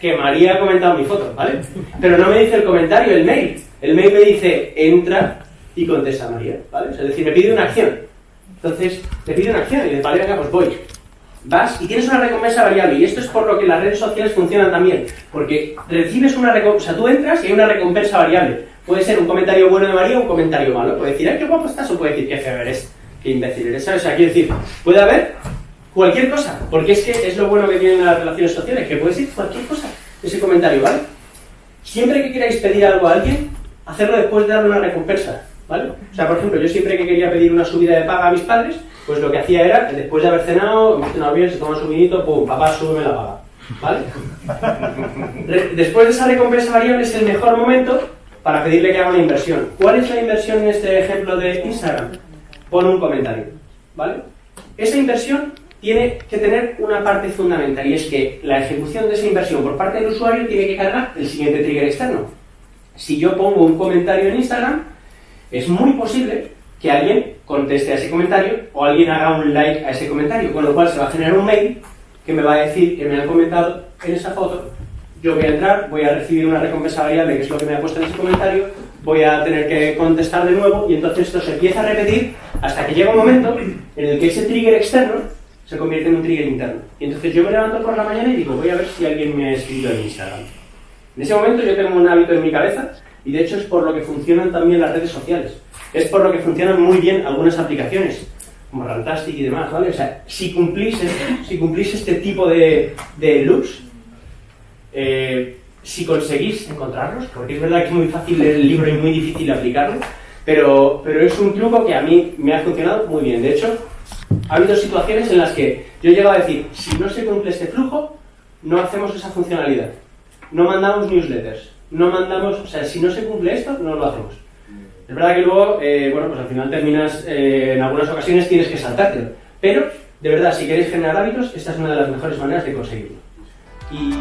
que María ha comentado mi foto, ¿vale? Pero no me dice el comentario, el mail. El mail me dice, entra y contesta María, ¿vale? es decir, me pide una acción. Entonces, te pide una acción y de vale, venga, pues voy. Vas y tienes una recompensa variable. Y esto es por lo que las redes sociales funcionan también. Porque recibes una recompensa, o sea, tú entras y hay una recompensa variable. Puede ser un comentario bueno de María o un comentario malo. Puede decir, ay, qué guapo estás, o puede decir, qué feo eres, qué imbécil eres, ¿sabes? O sea, quiero decir, puede haber cualquier cosa. Porque es que es lo bueno que tienen las relaciones sociales, que puede ser cualquier cosa, ese comentario, ¿vale? Siempre que queráis pedir algo a alguien, hacerlo después de darle una recompensa. ¿vale? O sea, por ejemplo, yo siempre que quería pedir una subida de paga a mis padres, pues lo que hacía era, después de haber cenado, hemos cenado bien, se toma su vinito, pum, papá, súbeme la paga, ¿vale? Después de esa recompensa variable es el mejor momento para pedirle que haga una inversión. ¿Cuál es la inversión en este ejemplo de Instagram? Pon un comentario, ¿vale? Esa inversión tiene que tener una parte fundamental y es que la ejecución de esa inversión por parte del usuario tiene que cargar el siguiente trigger externo. Si yo pongo un comentario en Instagram, es muy posible que alguien conteste a ese comentario o alguien haga un like a ese comentario, con lo cual se va a generar un mail que me va a decir que me han comentado en esa foto, yo voy a entrar, voy a recibir una recompensa variable, que es lo que me ha puesto en ese comentario, voy a tener que contestar de nuevo y entonces esto se empieza a repetir hasta que llega un momento en el que ese trigger externo se convierte en un trigger interno. Y entonces yo me levanto por la mañana y digo, voy a ver si alguien me ha escrito en Instagram. En ese momento yo tengo un hábito en mi cabeza y de hecho es por lo que funcionan también las redes sociales. Es por lo que funcionan muy bien algunas aplicaciones, como Rantastic y demás, ¿vale? O sea, si cumplís, si cumplís este tipo de, de loops, eh, si conseguís encontrarlos, porque es verdad que es muy fácil leer el libro y muy difícil aplicarlo, pero, pero es un truco que a mí me ha funcionado muy bien. De hecho, ha habido situaciones en las que yo he llegado a decir, si no se cumple este flujo, no hacemos esa funcionalidad. No mandamos newsletters, no mandamos, o sea, si no se cumple esto, no lo hacemos. Es verdad que luego, eh, bueno, pues al final terminas, eh, en algunas ocasiones tienes que saltártelo. Pero, de verdad, si queréis generar hábitos, esta es una de las mejores maneras de conseguirlo. Y...